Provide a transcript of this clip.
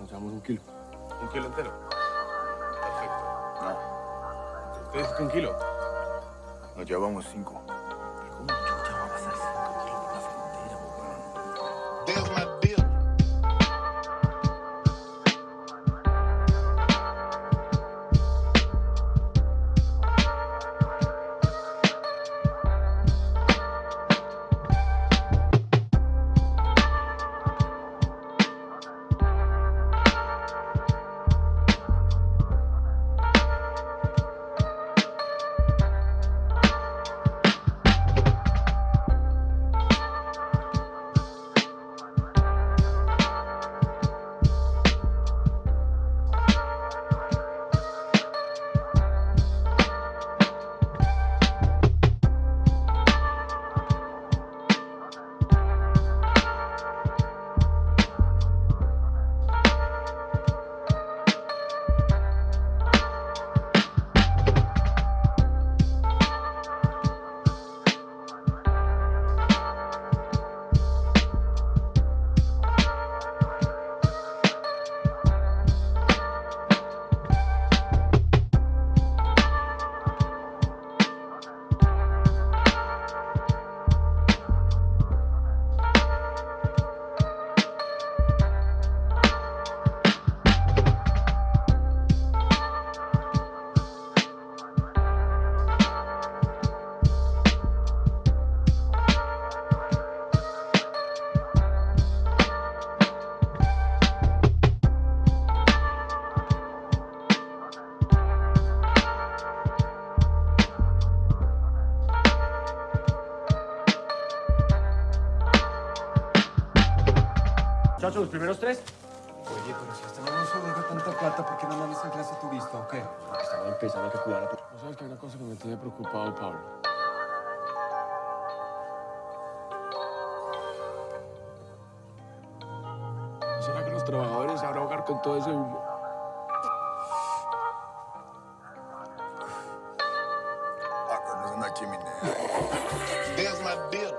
Nos llevamos un kilo. ¿Un kilo entero? Perfecto. No. ¿Usted dice que un kilo? Nos llevamos cinco. Muchachos, los primeros tres. Oye, pero si esta no nos sobra tanta plata, ¿por qué no mandas en clase turista o qué? Estaba empezando a que cuidar a... ¿No sabes que hay una cosa que me tiene preocupado, Pablo? ¿No será que los trabajadores se van a ahogar con todo ese humo? Ah, con una chimenea. There's my deal.